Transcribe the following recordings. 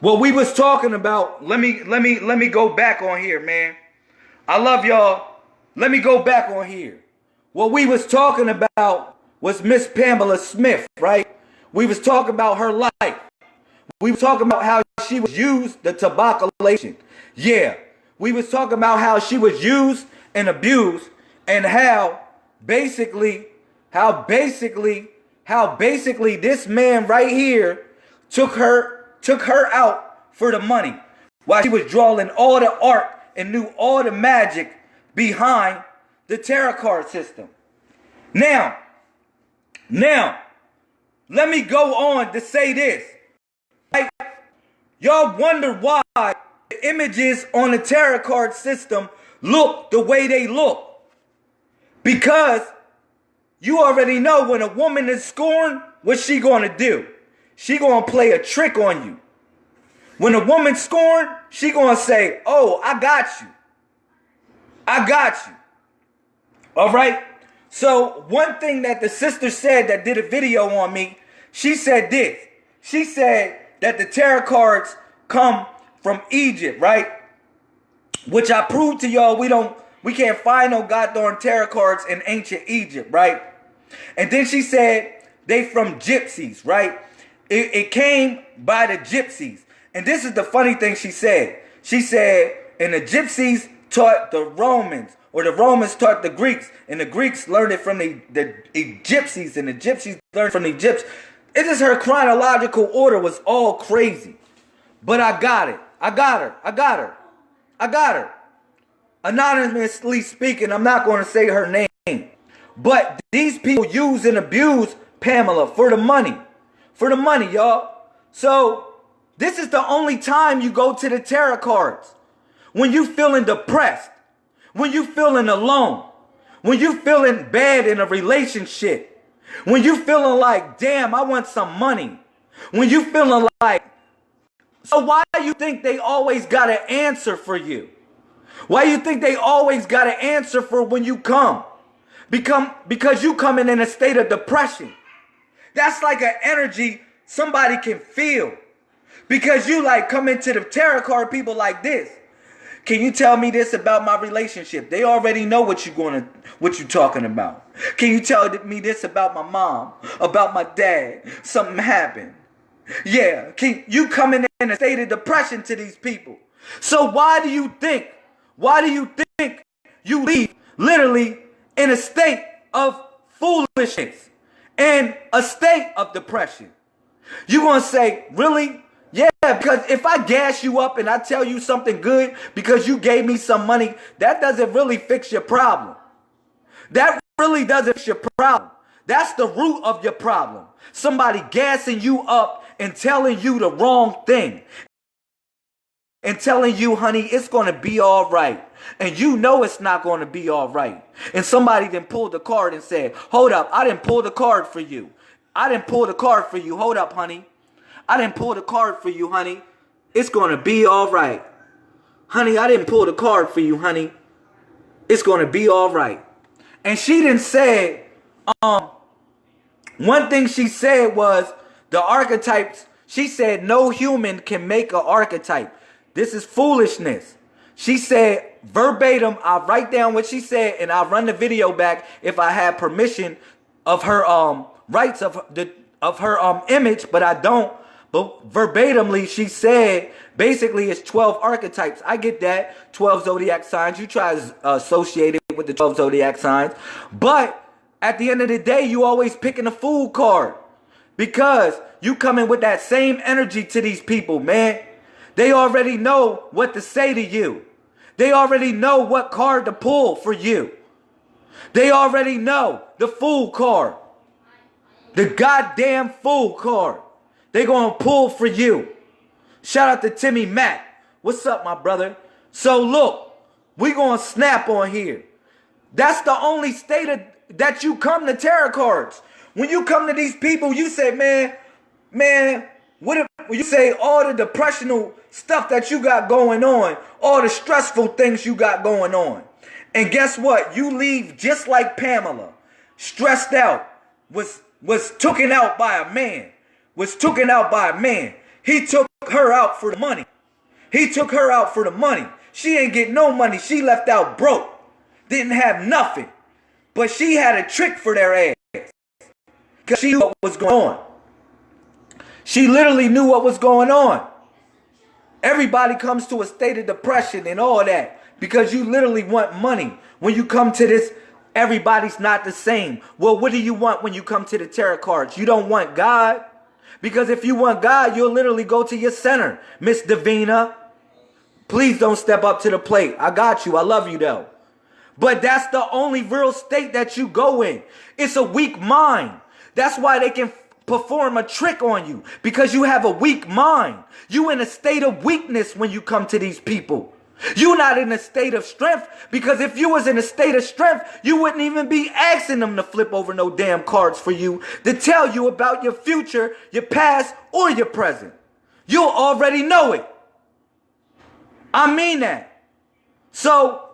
What we was talking about, let me let me let me go back on here, man. I love y'all. Let me go back on here. What we was talking about was Miss Pamela Smith, right? We was talking about her life. We was talking about how she was used, the tobaccolation. Yeah. We was talking about how she was used and abused and how basically, how basically, how basically this man right here took her took her out for the money while she was drawing all the art and knew all the magic behind the tarot card system. Now, now, let me go on to say this. Like, y'all wonder why the images on the tarot card system look the way they look. Because you already know when a woman is scorned, what's she going to do? She gonna play a trick on you. When a woman scorned, she gonna say, oh, I got you. I got you. All right? So one thing that the sister said that did a video on me, she said this. She said that the tarot cards come from Egypt, right? Which I proved to y'all we don't we can't find no goddamn tarot cards in ancient Egypt, right? And then she said they from gypsies, right? It, it came by the gypsies. And this is the funny thing she said. She said, and the gypsies taught the Romans, or the Romans taught the Greeks, and the Greeks learned it from the, the gypsies, and the gypsies learned from the gypsies. It is her chronological order was all crazy. But I got it. I got her. I got her. I got her. Anonymously speaking, I'm not going to say her name. But these people use and abuse Pamela for the money for the money, y'all. So this is the only time you go to the tarot cards. When you feeling depressed, when you feeling alone, when you feeling bad in a relationship, when you feeling like, damn, I want some money, when you feeling like, so why do you think they always got an answer for you? Why you think they always got an answer for when you come? Become because you coming in a state of depression. That's like an energy somebody can feel. Because you like come into the tarot card people like this. Can you tell me this about my relationship? They already know what you're going to what you're talking about. Can you tell me this about my mom, about my dad? Something happened. Yeah, can you coming in a state of depression to these people? So why do you think? Why do you think you leave literally in a state of foolishness? In a state of depression. You're going to say, really? Yeah, because if I gas you up and I tell you something good because you gave me some money, that doesn't really fix your problem. That really doesn't fix your problem. That's the root of your problem. Somebody gassing you up and telling you the wrong thing. And telling you, honey, it's going to be all right and you know it's not going to be all right. And somebody then pulled the card and said, hold up, I didn't pull the card for you. I didn't pull the card for you. Hold up, honey. I didn't pull the card for you, honey. It's going to be all right. Honey, I didn't pull the card for you, honey. It's going to be all right. And she didn't say, um, one thing she said was the archetypes, she said no human can make an archetype. This is foolishness. She said verbatim, I'll write down what she said and I'll run the video back if I have permission of her um rights of the of her um image, but I don't. But verbatimly, she said basically it's 12 archetypes. I get that. 12 zodiac signs. You try to associate it with the 12 zodiac signs. But at the end of the day, you always picking a fool card. Because you coming with that same energy to these people, man. They already know what to say to you. They already know what card to pull for you. They already know the fool card. The goddamn fool card. They gonna pull for you. Shout out to Timmy Mack. What's up, my brother? So look, we gonna snap on here. That's the only state of, that you come to tarot cards. When you come to these people, you say, man, man, what if you say all the depressional stuff that you got going on, all the stressful things you got going on. And guess what? You leave just like Pamela, stressed out, was was taken out by a man, was taken out by a man. He took her out for the money. He took her out for the money. She ain't get no money. She left out broke. Didn't have nothing. But she had a trick for their ass. Because she knew what was going on. She literally knew what was going on. Everybody comes to a state of depression and all that because you literally want money. When you come to this, everybody's not the same. Well, what do you want when you come to the tarot cards? You don't want God? Because if you want God, you'll literally go to your center. Miss Davina, please don't step up to the plate. I got you. I love you though. But that's the only real state that you go in. It's a weak mind. That's why they can perform a trick on you because you have a weak mind. You in a state of weakness when you come to these people. You're not in a state of strength because if you was in a state of strength, you wouldn't even be asking them to flip over no damn cards for you to tell you about your future, your past, or your present. You'll already know it. I mean that. So,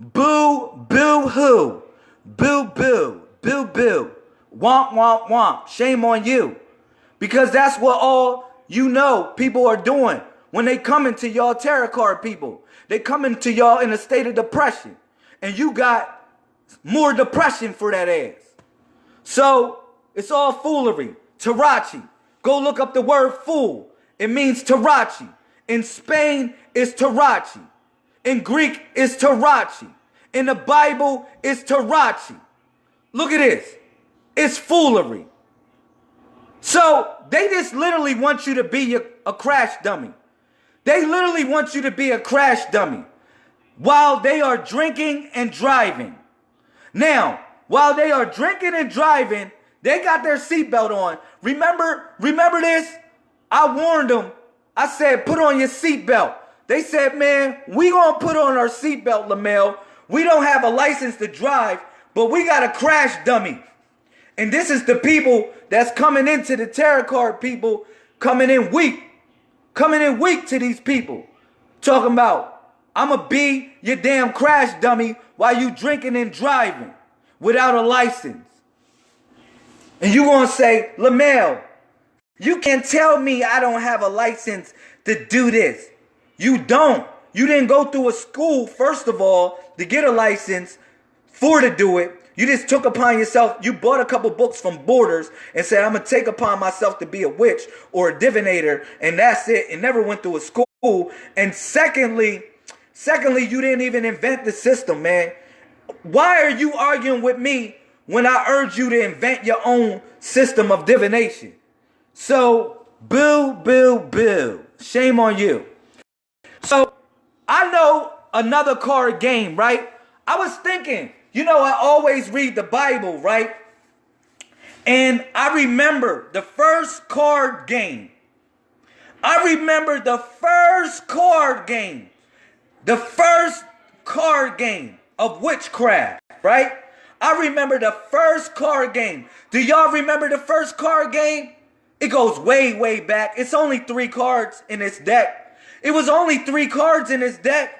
boo, boo, hoo. Boo, boo, boo, boo. Womp, womp, womp. Shame on you. Because that's what all you know people are doing when they come into y'all tarot card people. They come into y'all in a state of depression. And you got more depression for that ass. So it's all foolery. Tarachi. Go look up the word fool. It means Tarachi. In Spain, it's Tarachi. In Greek, it's Tarachi. In the Bible, it's Tarachi. Look at this. It's foolery. So they just literally want you to be a, crash dummy. They literally want you to be a crash dummy while they are drinking and driving. Now, while they are drinking and driving, they got their seatbelt on. Remember, remember this? I warned them. I said, put on your seatbelt. They said, man, we gonna put on our seatbelt, Lamel. We don't have a license to drive, but we got a crash dummy. And this is the people that's coming into the tarot card people coming in weak coming in weak to these people. Talking about, I'ma be your damn crash dummy while you drinking and driving without a license. And you gonna say, Lamel, you can't tell me I don't have a license to do this. You don't. You didn't go through a school, first of all, to get a license for to do it. You just took upon yourself, you bought a couple books from Borders and said, I'm going to take upon myself to be a witch or a divinator, and that's it, and never went through a school. And secondly, secondly, you didn't even invent the system, man. Why are you arguing with me when I urge you to invent your own system of divination? So, boo, boo, boo. Shame on you. So, I know another card game, right? I was thinking, you know, I always read the Bible, right? And I remember the first card game. I remember the first card game. The first card game of witchcraft, right? I remember the first card game. Do y'all remember the first card game? It goes way, way back. It's only three cards in its deck. It was only three cards in its deck.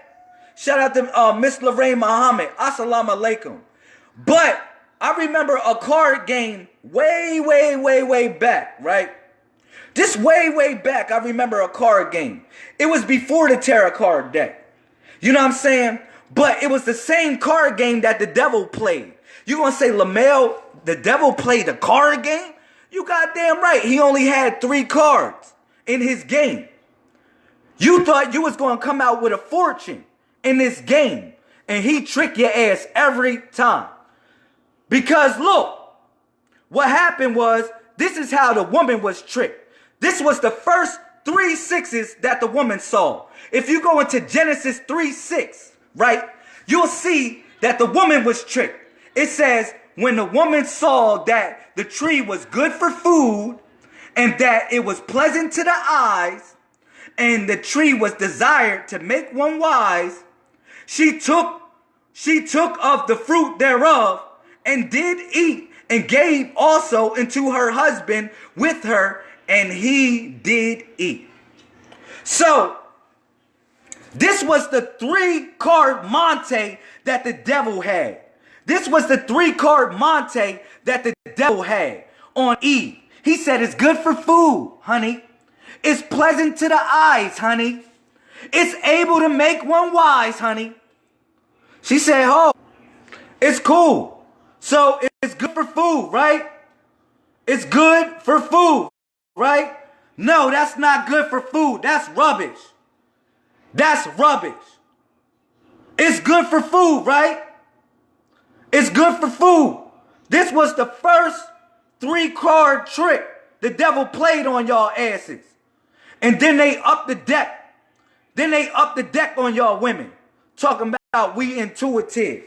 Shout out to uh, Miss Lorraine Muhammad. Assalamu alaikum. But I remember a card game way, way, way, way back, right? Just way, way back, I remember a card game. It was before the tarot card deck. You know what I'm saying? But it was the same card game that the devil played. You gonna say Lamel, the devil played a card game? You goddamn right. He only had three cards in his game. You thought you was gonna come out with a fortune in this game. And he tricked your ass every time. Because look, what happened was this is how the woman was tricked. This was the first three sixes that the woman saw. If you go into Genesis 3 6, right, you'll see that the woman was tricked. It says, when the woman saw that the tree was good for food and that it was pleasant to the eyes and the tree was desired to make one wise, she took, she took of the fruit thereof and did eat and gave also unto her husband with her, and he did eat. So, this was the three card Monte that the devil had. This was the three card Monte that the devil had on Eve. He said it's good for food, honey. It's pleasant to the eyes, honey. It's able to make one wise, honey. She said, oh, it's cool. So it's good for food, right? It's good for food, right? No, that's not good for food. That's rubbish. That's rubbish. It's good for food, right? It's good for food. This was the first three card trick the devil played on y'all asses. And then they up the deck. Then they up the deck on y'all women. Talking about we intuitive.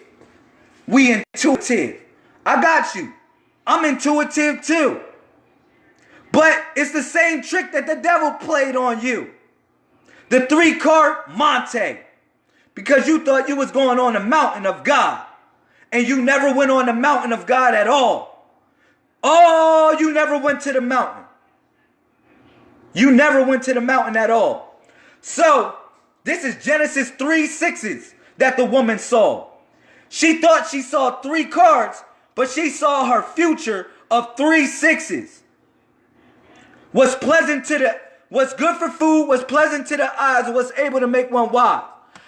We intuitive. I got you. I'm intuitive too. But it's the same trick that the devil played on you. The three card Monte. Because you thought you was going on the mountain of God. And you never went on the mountain of God at all. Oh, you never went to the mountain. You never went to the mountain at all. So, this is Genesis 3 sixes that the woman saw. She thought she saw three cards, but she saw her future of three sixes. Was pleasant to the, was good for food, was pleasant to the eyes, was able to make one wise.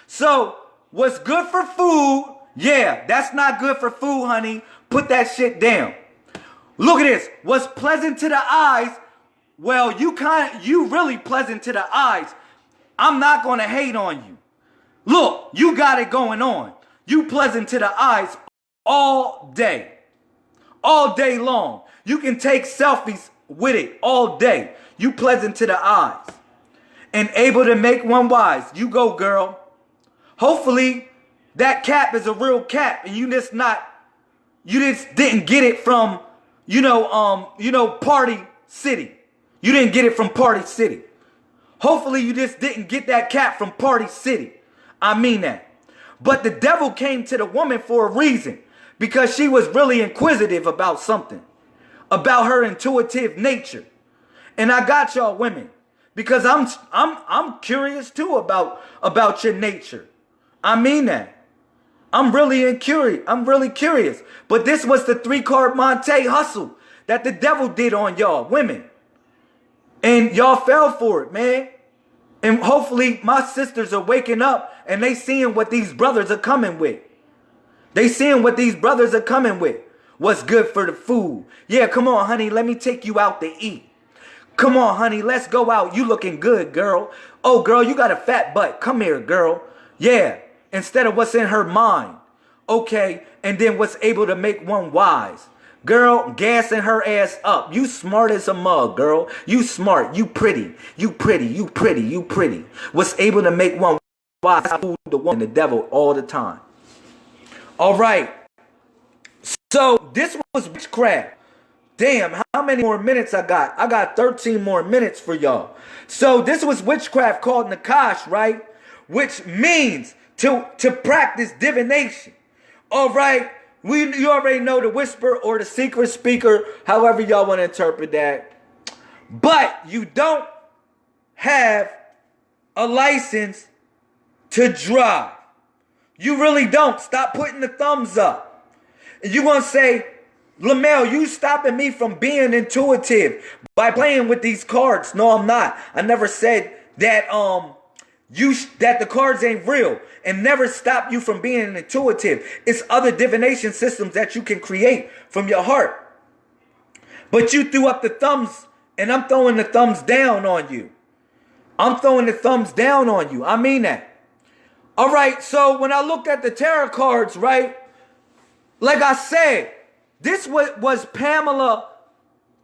So, what's good for food, yeah, that's not good for food, honey. Put that shit down. Look at this. What's pleasant to the eyes, well, you kind you really pleasant to the eyes. I'm not to hate on you. Look, you got it going on. You pleasant to the eyes all day. All day long. You can take selfies with it all day. You pleasant to the eyes. And able to make one wise. You go, girl. Hopefully, that cap is a real cap and you just not, you just didn't get it from, you know, um, you know, Party City. You didn't get it from Party City. Hopefully you just didn't get that cap from Party City. I mean that. But the devil came to the woman for a reason because she was really inquisitive about something, about her intuitive nature. And I got y'all women because I'm I'm I'm curious too about about your nature. I mean that. I'm really in curious. I'm really curious. But this was the three card Monte hustle that the devil did on y'all women. And y'all fell for it, man. And hopefully my sisters are waking up and they seeing what these brothers are coming with. They seeing what these brothers are coming with. What's good for the food. Yeah, come on, honey. Let me take you out to eat. Come on, honey. Let's go out. You looking good, girl. Oh, girl, you got a fat butt. Come here, girl. Yeah. Instead of what's in her mind. Okay. And then what's able to make one wise. Girl, gassing her ass up. You smart as a mug, girl. You smart. You pretty. You pretty. You pretty. You pretty. What's able to make one wise fool the one the devil all the time. All right. So this was witchcraft. Damn, how many more minutes I got? I got 13 more minutes for y'all. So this was witchcraft called Nakash, right? Which means to, to practice divination. All right. We you already know the whisper or the secret speaker, however y'all want to interpret that. But you don't have a license to drive. You really don't. Stop putting the thumbs up. And you're going to say, Lamel, you stopping me from being intuitive by playing with these cards. No, I'm not. I never said that um you that the cards ain't real and never stop you from being intuitive. It's other divination systems that you can create from your heart. But you threw up the thumbs and I'm throwing the thumbs down on you. I'm throwing the thumbs down on you. I mean that. All right, so when I looked at the tarot cards, right? Like I said, this was, was Pamela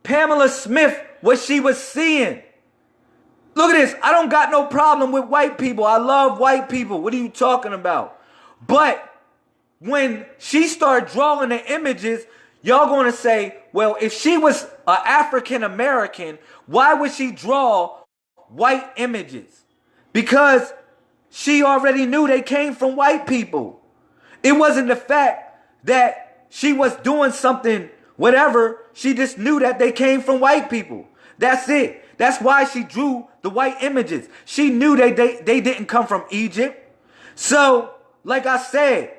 Pamela Smith what she was seeing. Look at this. I don't got no problem with white people. I love white people. What are you talking about? But when she started drawing the images, y'all going to say, well, if she was an African American, why would she draw white images? Because she already knew they came from white people. It wasn't the fact that she was doing something, whatever. She just knew that they came from white people. That's it. That's why she drew the white images. She knew they, they, they didn't come from Egypt. So, like I said,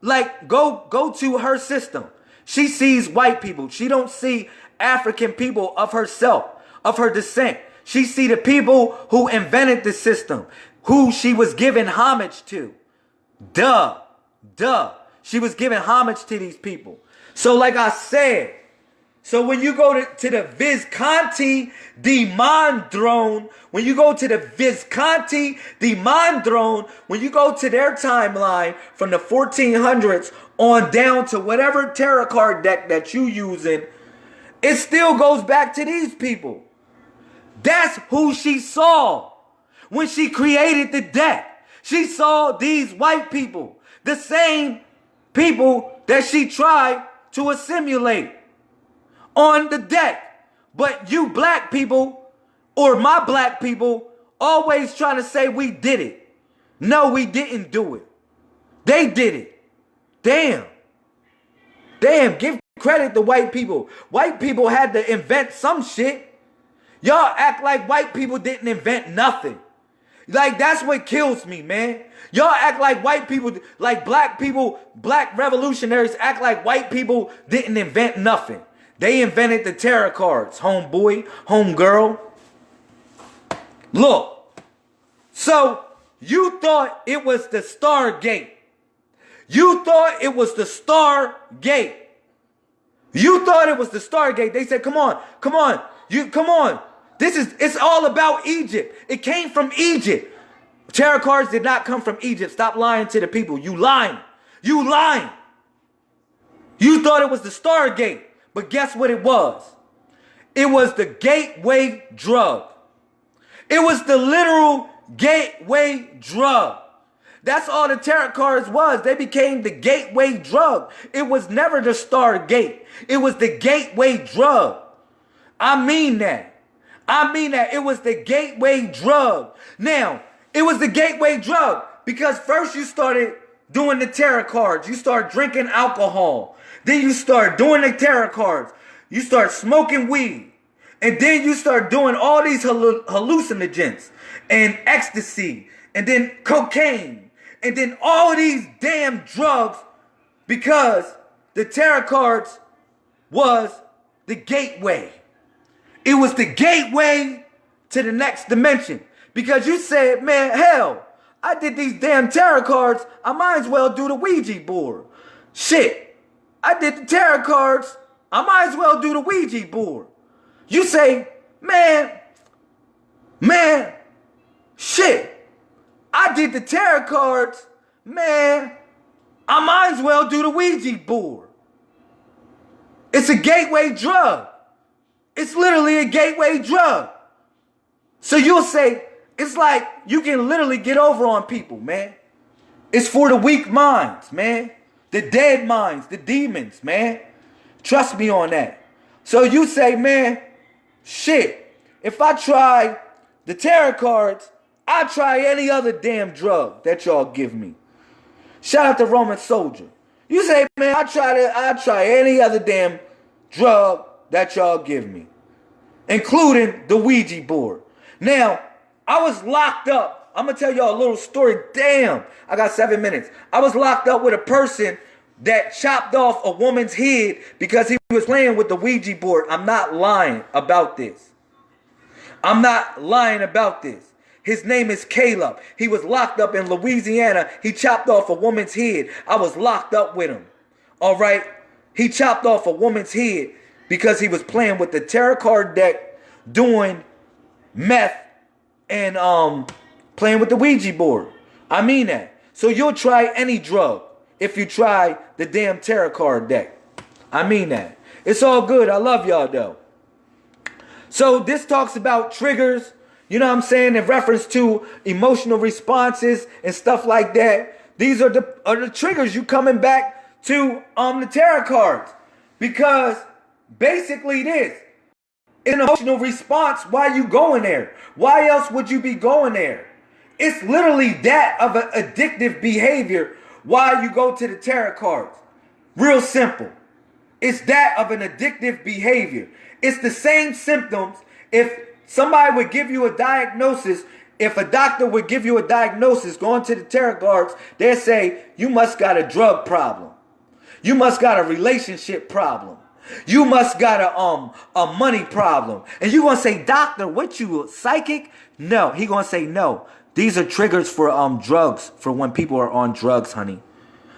like go go to her system. She sees white people. She don't see African people of herself, of her descent. She see the people who invented the system, who she was giving homage to. Duh. Duh. She was giving homage to these people. So like I said, so when you go to, to the Visconti di Mondrone, when you go to the Visconti di Mondrone, when you go to their timeline from the 1400s on down to whatever tarot card deck that you using, it still goes back to these people. That's who she saw when she created the deck. She saw these white people, the same people that she tried to assimilate on the deck. But you black people, or my black people, always trying to say we did it. No, we didn't do it. They did it. Damn. Damn, give credit to white people. White people had to invent some shit. Y'all act like white people didn't invent nothing. Like that's what kills me, man. Y'all act like white people, like black people, black revolutionaries act like white people didn't invent nothing. They invented the tarot cards, homeboy, homegirl. Look, so you thought it was the Stargate. You thought it was the Stargate. You thought it was the Stargate. They said, come on, come on, you come on. This is it's all about Egypt. It came from Egypt. Tarot cards did not come from Egypt. Stop lying to the people. You lying. You lying. You thought it was the Stargate. But guess what it was? It was the gateway drug. It was the literal gateway drug. That's all the tarot cards was. They became the gateway drug. It was never the Stargate. It was the gateway drug. I mean that. I mean that. It was the gateway drug. Now, it was the gateway drug because first you started doing the tarot cards. You start drinking alcohol. Then you start doing the tarot cards. You start smoking weed. And then you start doing all these hallucinogens and ecstasy and then cocaine and then all these damn drugs because the tarot cards was the gateway. It was the gateway to the next dimension because you said, man, hell, I did these damn tarot cards. I might as well do the Ouija board. Shit. I did the tarot cards. I might as well do the Ouija board. You say, man, man, shit. I did the tarot cards. Man, I might as well do the Ouija board. It's a gateway drug. It's literally a gateway drug. So you'll say, it's like you can literally get over on people, man. It's for the weak minds, man. The dead minds, the demons, man. Trust me on that. So you say, man, shit, if I try the tarot cards, I try any other damn drug that y'all give me. Shout out to Roman Soldier. You say, man, I try to, I try any other damn drug that y'all give me, including the Ouija board. Now, I was locked up I'm gonna tell y'all a little story. Damn, I got seven minutes. I was locked up with a person that chopped off a woman's head because he was playing with the Ouija board. I'm not lying about this. I'm not lying about this. His name is Caleb. He was locked up in Louisiana. He chopped off a woman's head. I was locked up with him. All right. He chopped off a woman's head because he was playing with the tarot card deck, doing meth and um playing with the Ouija board. I mean that. So you'll try any drug if you try the damn tarot card deck. I mean that. It's all good. I love y'all though. So this talks about triggers, you know what I'm saying, in reference to emotional responses and stuff like that. These are the are the triggers you coming back to um the tarot cards. Because basically this an emotional response why you going there. Why else would you be going there? It's literally that of an addictive behavior why you go to the tarot cards. Real simple. It's that of an addictive behavior. It's the same symptoms if somebody would give you a diagnosis, if a doctor would give you a diagnosis going to the tarot cards, they say you must got a drug problem. You must got a relationship problem. You must got a um a money problem. And you gonna say, doctor, what you psychic? No, he gonna say no. These are triggers for um drugs, for when people are on drugs, honey.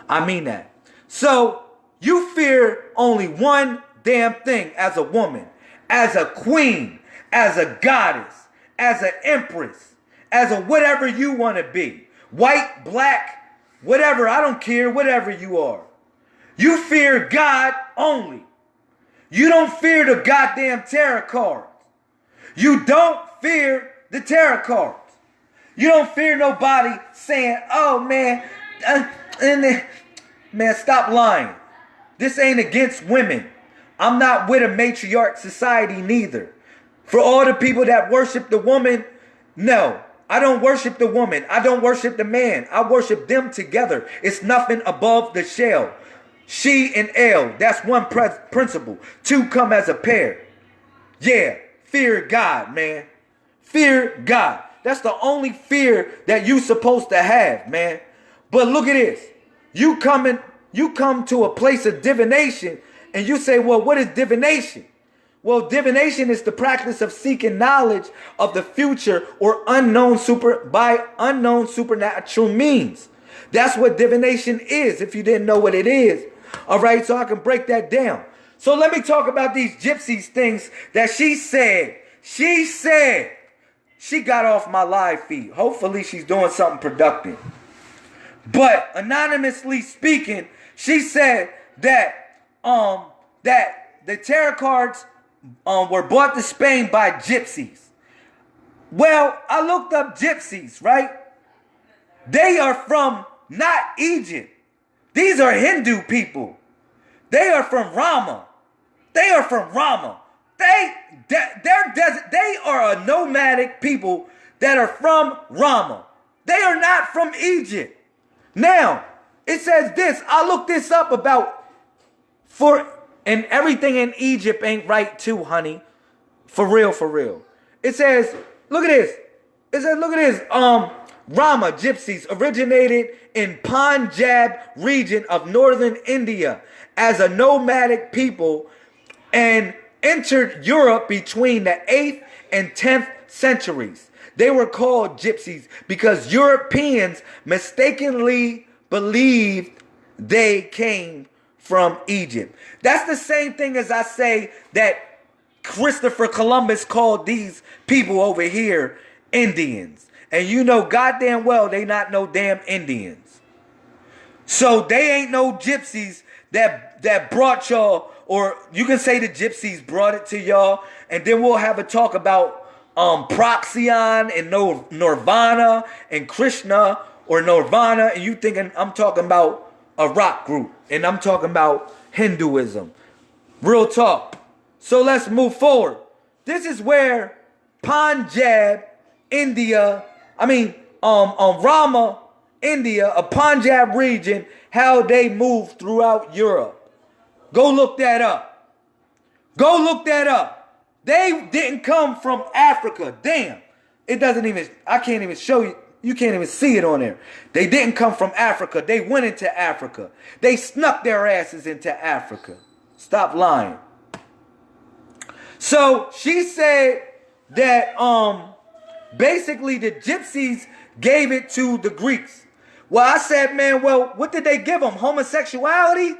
I mean that. So you fear only one damn thing as a woman, as a queen, as a goddess, as an empress, as a whatever you want to be. White, black, whatever, I don't care, whatever you are. You fear God only. You don't fear the goddamn tarot cards. You don't fear the tarot cards. You don't fear nobody saying, oh man, uh, and man, stop lying. This ain't against women. I'm not with a matriarch society neither. For all the people that worship the woman, no, I don't worship the woman. I don't worship the man. I worship them together. It's nothing above the shell. She and L, that's one principle. Two come as a pair. Yeah, fear God, man. Fear God. That's the only fear that you supposed to have, man. But look at this. You coming, you come to a place of divination and you say, well, what is divination? Well, divination is the practice of seeking knowledge of the future or unknown super by unknown supernatural means. That's what divination is, if you didn't know what it is. All right, so I can break that down. So let me talk about these gypsies things that she said. She said she got off my live feed. Hopefully she's doing something productive. But anonymously speaking, she said that um that the tarot cards um were brought to Spain by gypsies. Well, I looked up gypsies, right? They are from not Egypt. These are Hindu people. They are from Rama. They are from Rama. They they're desert. They are a nomadic people that are from Rama. They are not from Egypt. Now, it says this. I looked this up about for and everything in Egypt ain't right too, honey. For real, for real. It says, look at this. It says, look at this. Um, Rama gypsies originated in Punjab region of northern India as a nomadic people and entered Europe between the 8th and 10th centuries. They were called gypsies because Europeans mistakenly believed they came from Egypt. That's the same thing as I say that Christopher Columbus called these people over here Indians. And you know goddamn well they not no damn Indians. So they ain't no gypsies that that brought y'all, or you can say the gypsies brought it to y'all, and then we'll have a talk about um Procyon and no Nirvana and Krishna or Nirvana, and you thinking I'm talking about a rock group, and I'm talking about Hinduism. Real talk. So let's move forward. This is where Punjab, India, I mean, um, um, Rama, India, a Punjab region, how they moved throughout Europe. Go look that up. Go look that up. They didn't come from Africa. Damn. It doesn't even, I can't even show you. You can't even see it on there. They didn't come from Africa. They went into Africa. They snuck their asses into Africa. Stop lying. So she said that um Basically, the gypsies gave it to the Greeks. Well, I said, man, well, what did they give them? Homosexuality?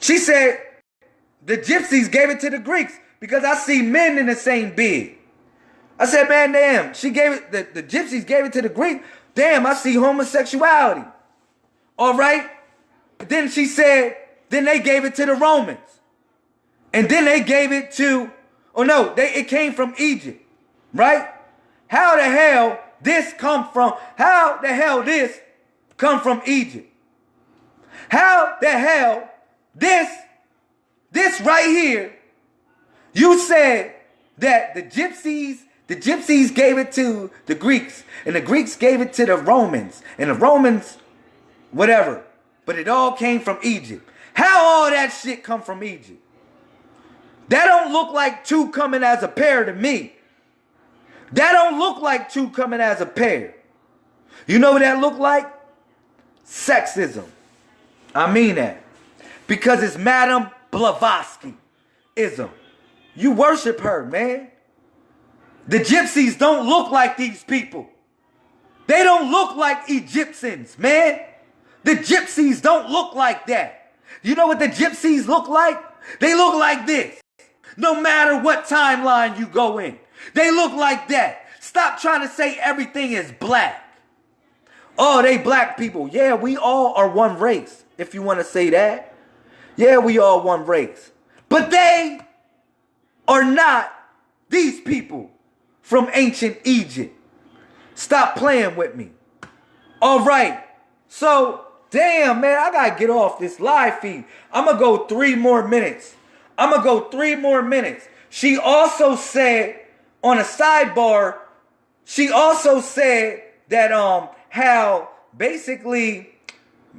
She said, the gypsies gave it to the Greeks because I see men in the same bed. I said, man, damn, she gave it, the, the gypsies gave it to the Greeks. Damn, I see homosexuality. All right. Then she said, then they gave it to the Romans. And then they gave it to, oh no, they, it came from Egypt, right? How the hell this come from? How the hell this come from Egypt? How the hell this, this right here, you said that the gypsies, the gypsies gave it to the Greeks, and the Greeks gave it to the Romans, and the Romans, whatever. But it all came from Egypt. How all that shit come from Egypt? That don't look like two coming as a pair to me. That don't look like two coming as a pair. You know what that look like? Sexism. I mean that. Because it's Madame Blavatsky ism. You worship her, man. The gypsies don't look like these people. They don't look like Egyptians, man. The gypsies don't look like that. You know what the gypsies look like? They look like this. No matter what timeline you go in, they look like that. Stop trying to say everything is black. Oh, they black people. Yeah, we all are one race, if you want to say that. Yeah, we all one race. But they are not these people from ancient Egypt. Stop playing with me. All right. So, damn, man, I got to get off this live feed. I'm going to go three more minutes. I'm going to go three more minutes. She also said on a sidebar, she also said that um how basically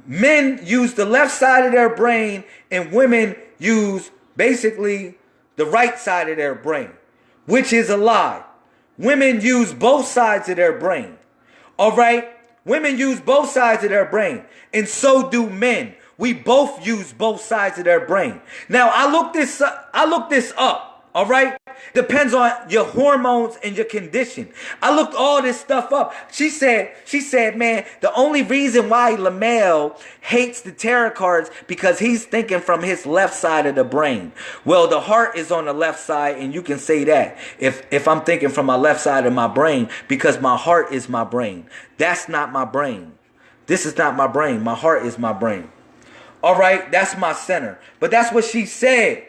men use the left side of their brain and women use basically the right side of their brain, which is a lie. Women use both sides of their brain. All right? Women use both sides of their brain, and so do men. We both use both sides of their brain. Now, I looked this up, I looked this up. All right? Depends on your hormones and your condition. I looked all this stuff up. She said, she said, man, the only reason why Lamel hates the tarot cards because he's thinking from his left side of the brain. Well, the heart is on the left side, and you can say that if if I'm thinking from my left side of my brain because my heart is my brain. That's not my brain. This is not my brain. My heart is my brain. All right, that's my center. But that's what she said.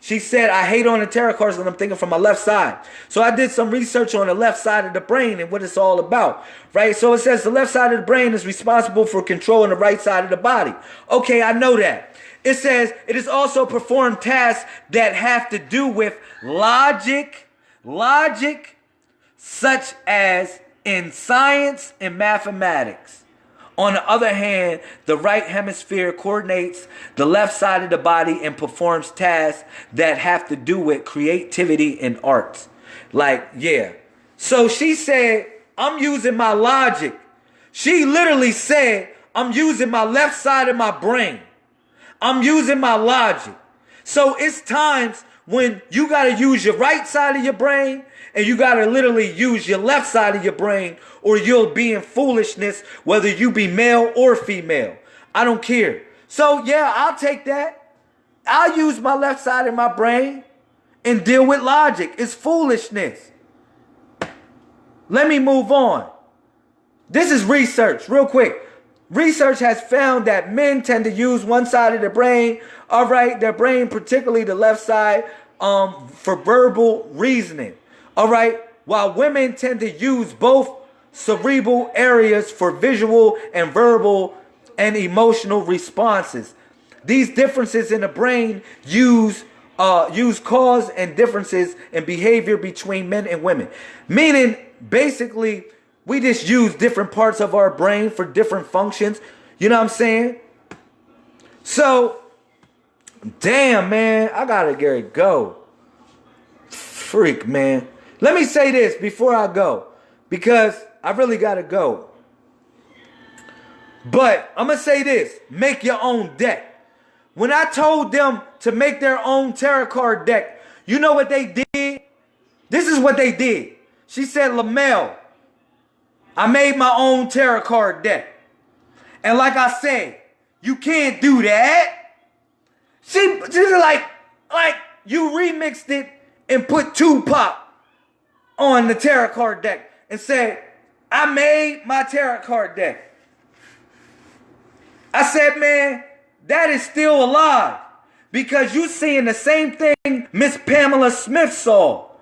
She said, I hate on the tarot cards when I'm thinking from my left side. So I did some research on the left side of the brain and what it's all about, right? So it says the left side of the brain is responsible for controlling the right side of the body. Okay, I know that. It says it is also perform tasks that have to do with logic, logic, such as in science and mathematics. On the other hand, the right hemisphere coordinates the left side of the body and performs tasks that have to do with creativity and arts. Like, yeah. So she said, I'm using my logic. She literally said, I'm using my left side of my brain. I'm using my logic. So it's times when you got to use your right side of your brain and you got to literally use your left side of your brain or you'll be in foolishness whether you be male or female. I don't care. So yeah, I'll take that. I'll use my left side of my brain and deal with logic. It's foolishness. Let me move on. This is research, real quick. Research has found that men tend to use one side of the brain, all right, their brain, particularly the left side, um, for verbal reasoning. All right. While women tend to use both cerebral areas for visual and verbal and emotional responses. These differences in the brain use uh, use cause and differences in behavior between men and women. Meaning, basically, we just use different parts of our brain for different functions. You know what I'm saying? So, damn, man, I gotta get it go. Freak, man. Let me say this before I go, because I really gotta go. But I'm gonna say this: make your own deck. When I told them to make their own tarot card deck, you know what they did? This is what they did. She said, Lamel, I made my own tarot card deck. And like I said, you can't do that. She, she's like, like you remixed it and put Tupac on the tarot card deck and said, I made my tarot card deck. I said, man, that is still a lie because you seeing the same thing Miss Pamela Smith saw.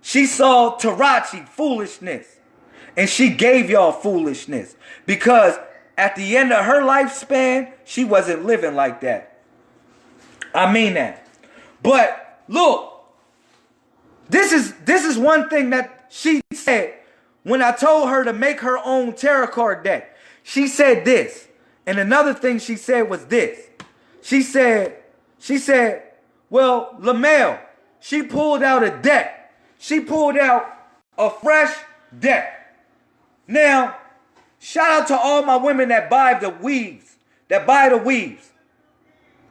She saw Tarachi foolishness and she gave y'all foolishness because at the end of her lifespan, she wasn't living like that. I mean that. But look, this is this is one thing that she said when I told her to make her own tarot card deck. She said this. And another thing she said was this. She said, she said, well, Lamel, she pulled out a deck. She pulled out a fresh deck. Now, shout out to all my women that buy the weaves, that buy the weaves.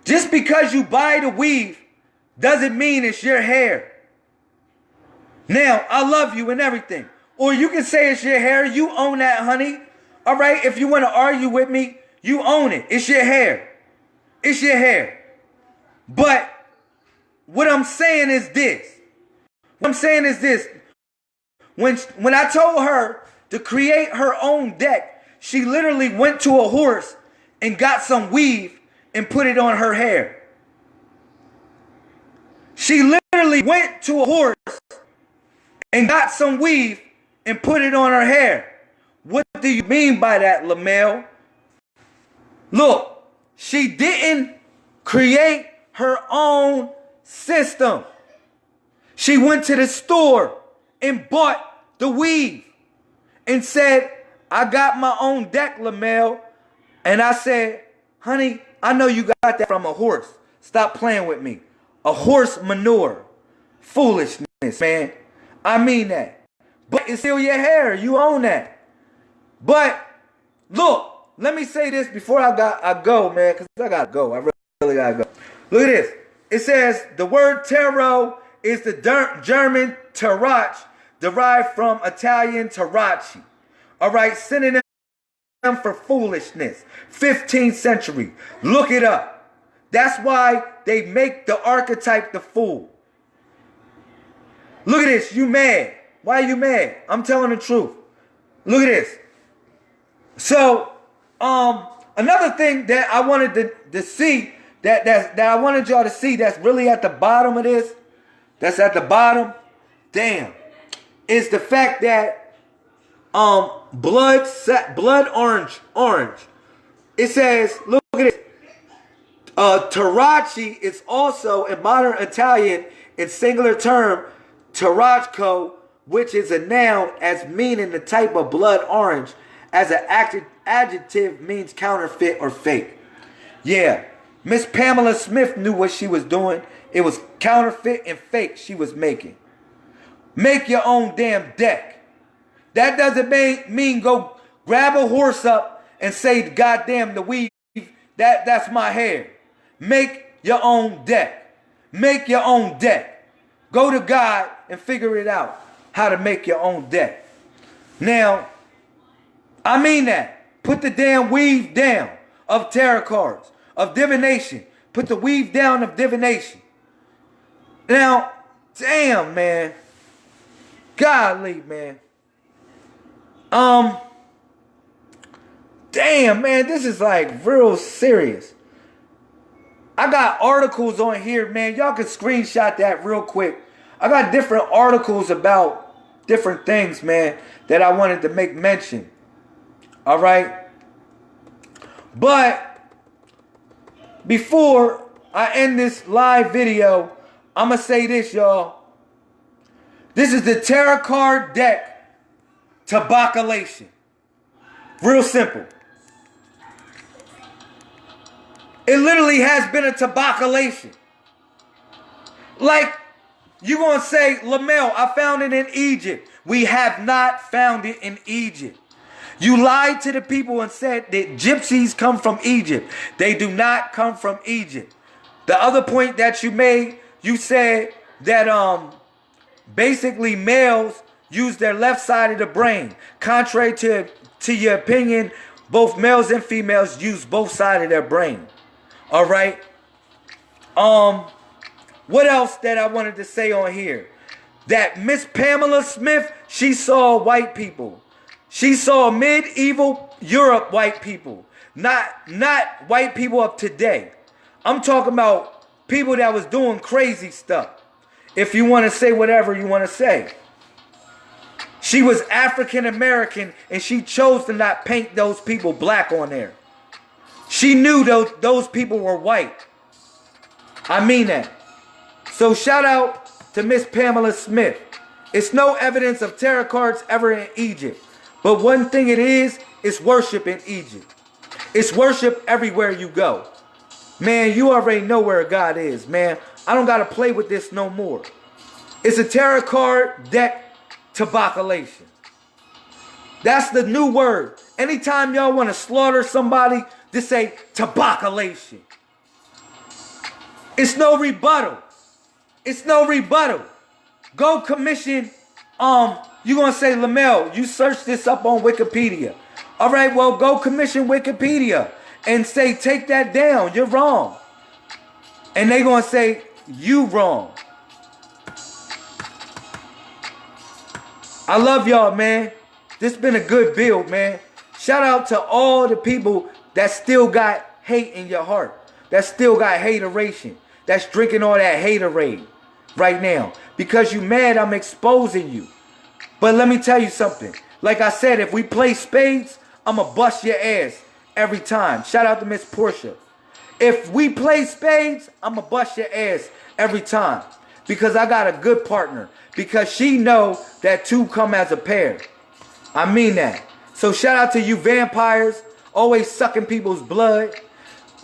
Just because you buy the weave doesn't mean it's your hair. Now, I love you and everything. Or you can say it's your hair. You own that, honey. All right. If you want to argue with me, you own it. It's your hair. It's your hair. But what I'm saying is this. What I'm saying is this. When, when I told her to create her own deck, she literally went to a horse and got some weave and put it on her hair. She literally went to a horse and got some weave and put it on her hair. What do you mean by that, Lamel? Look, she didn't create her own system. She went to the store and bought the weave and said, I got my own deck, Lamel. And I said, honey, I know you got that from a horse. Stop playing with me. A horse manure. Foolishness, man. I mean that. But it's still your hair. You own that. But look, let me say this before I got I go, man, because I gotta go. I really, really gotta go. Look at this. It says the word tarot is the German tarach, derived from Italian tarocchi. All right, synonym for foolishness. 15th century. Look it up. That's why they make the archetype the fool. Look at this. You mad. Why are you mad? I'm telling the truth. Look at this. So, um, another thing that I wanted to, to see that, that that I wanted y'all to see that's really at the bottom of this, that's at the bottom, damn, is the fact that um blood blood orange orange. It says, look at it. Uh, Tarocchi is also a modern Italian in singular term, tarocco, which is a noun as meaning the type of blood orange, as an adjective means counterfeit or fake. Yeah, Miss Pamela Smith knew what she was doing. It was counterfeit and fake she was making. Make your own damn deck. That doesn't mean go grab a horse up and say, God damn, the weave, that, that's my hair. Make your own deck. Make your own deck. Go to God and figure it out how to make your own deck. Now, I mean that. Put the damn weave down of tarot cards, of divination. Put the weave down of divination. Now, damn, man. Golly, man. Um, damn, man, this is like real serious. I got articles on here, man. Y'all can screenshot that real quick. I got different articles about different things, man, that I wanted to make mention. All right. But before I end this live video, I'm going to say this, y'all. This is the tarot card deck tabaculation. Real simple. It literally has been a tabaculation. Like you gonna say, Lamel, I found it in Egypt. We have not found it in Egypt. You lied to the people and said that gypsies come from Egypt. They do not come from Egypt. The other point that you made, you said that um basically males use their left side of the brain. Contrary to, to your opinion, both males and females use both sides of their brain. All right. Um what else that I wanted to say on here? That Miss Pamela Smith, she saw white people. She saw medieval Europe white people. Not, not white people of today. I'm talking about people that was doing crazy stuff. If you want to say whatever you want to say. She was African American and she chose to not paint those people black on there. She knew those, those people were white. I mean that. So shout out to Miss Pamela Smith. It's no evidence of tarot cards ever in Egypt. But one thing it is, it's worship in Egypt. It's worship everywhere you go. Man, you already know where God is, man. I don't got to play with this no more. It's a tarot card deck tabaculation. That's the new word. Anytime y'all want to slaughter somebody, just say tabaculation. It's no rebuttal. It's no rebuttal. Go commission, um, you gonna say, Lamel, you search this up on Wikipedia. All right, well, go commission Wikipedia and say, take that down. You're wrong. And they gonna say, you wrong. I love y'all, man. This been a good build, man. Shout out to all the people that still got hate in your heart. That still got hateration. That's drinking all that haterade right now. Because you mad, I'm exposing you. But let me tell you something. Like I said, if we play spades, I'ma bust your ass every time. Shout out to Miss Portia. If we play spades, I'ma bust your ass every time. Because I got a good partner. Because she know that two come as a pair. I mean that. So shout out to you vampires. Always sucking people's blood.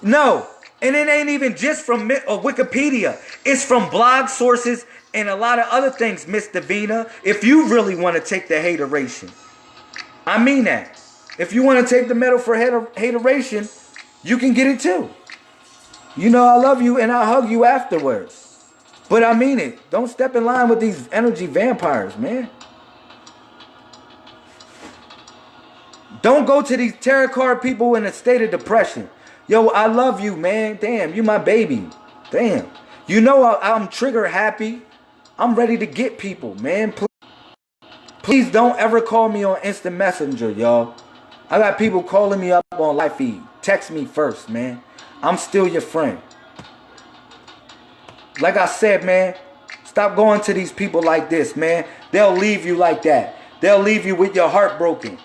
No. And it ain't even just from uh, Wikipedia. It's from blog sources and a lot of other things, Miss Davina. If you really want to take the hateration. I mean that. If you want to take the medal for hateration, you can get it too. You know I love you and I hug you afterwards. But I mean it. Don't step in line with these energy vampires, man. Don't go to these tarot card people in a state of depression. Yo, I love you, man. Damn, you my baby. Damn. You know I, am trigger happy. I'm ready to get people, man. Please, please don't ever call me on instant messenger, y'all. I got people calling me up on live feed. Text me first, man. I'm still your friend. Like I said, man, stop going to these people like this, man. They'll leave you like that. They'll leave you with your heart broken.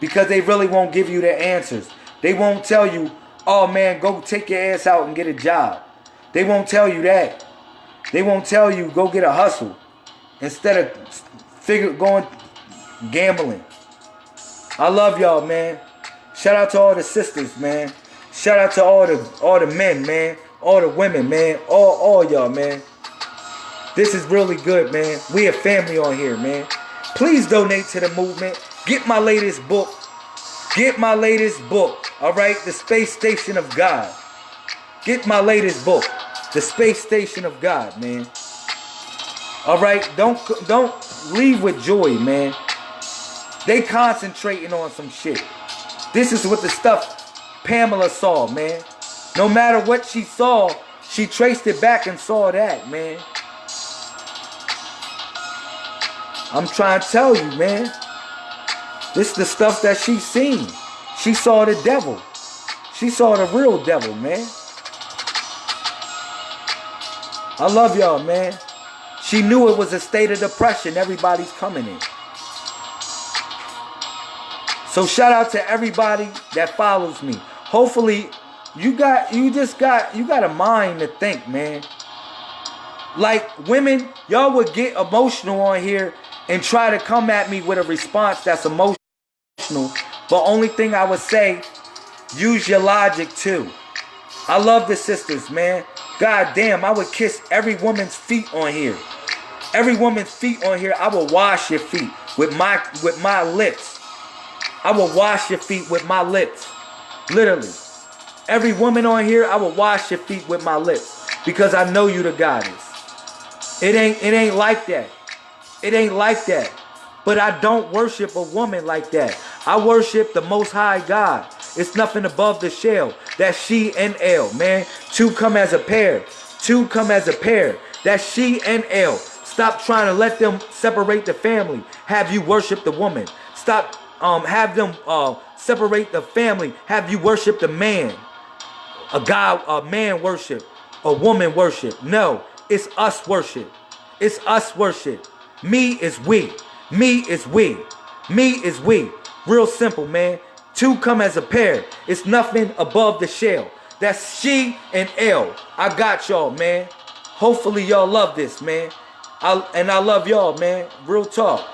Because they really won't give you the answers. They won't tell you, oh man, go take your ass out and get a job. They won't tell you that. They won't tell you, go get a hustle. Instead of figure going gambling. I love y'all, man. Shout out to all the sisters, man. Shout out to all the all the men, man. All the women, man. All all y'all, man. This is really good, man. We a family on here, man. Please donate to the movement. Get my latest book. Get my latest book. All right, The Space Station of God. Get my latest book, The Space Station of God, man. All right, don't don't leave with joy, man. They concentrating on some shit. This is what the stuff Pamela saw, man. No matter what she saw, she traced it back and saw that, man. I'm trying to tell you, man. This is the stuff that she seen. She saw the devil. She saw the real devil, man. I love y'all, man. She knew it was a state of depression everybody's coming in. So shout out to everybody that follows me. Hopefully you got you just got you got a mind to think, man. Like women, y'all would get emotional on here and try to come at me with a response that's emotional. But only thing I would say, use your logic too. I love the sisters, man. God damn, I would kiss every woman's feet on here. Every woman's feet on here, I will wash your feet with my with my lips. I will wash your feet with my lips. Literally. Every woman on here, I will wash your feet with my lips. Because I know you the goddess. It ain't it ain't like that. It ain't like that. But I don't worship a woman like that. I worship the most high God. It's nothing above the shell. That's she and L, man. Two come as a pair. Two come as a pair. That's she and L. Stop trying to let them separate the family. Have you worship the woman. Stop um, have them uh, separate the family, have you worship the man. A God, a man worship, a woman worship. No, it's us worship. It's us worship. Me is we. Me is we. Me is we. Real simple, man. Two come as a pair. It's nothing above the shell. That's she and L. I got y'all, man. Hopefully y'all love this, man. I, and I love y'all, man. Real talk.